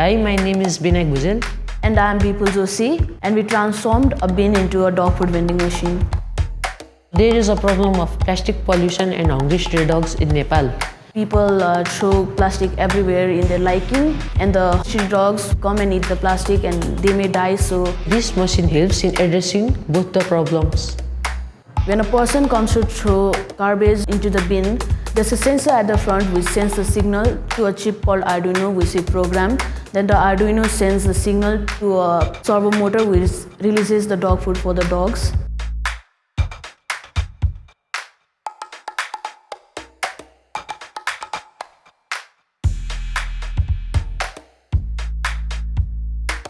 Hi, my name is Binay Guzel. And I am Bipul Joshi and we transformed a bin into a dog food vending machine. There is a problem of plastic pollution and hungry stray dogs in Nepal. People uh, throw plastic everywhere in their liking and the stray dogs come and eat the plastic and they may die so This machine helps in addressing both the problems. when a person comes to throw garbage into the bin there's a sensor at the front which sends a signal to a chip called Arduino which is programmed then the Arduino sends the signal to uh, a servo motor which releases the dog food for the dogs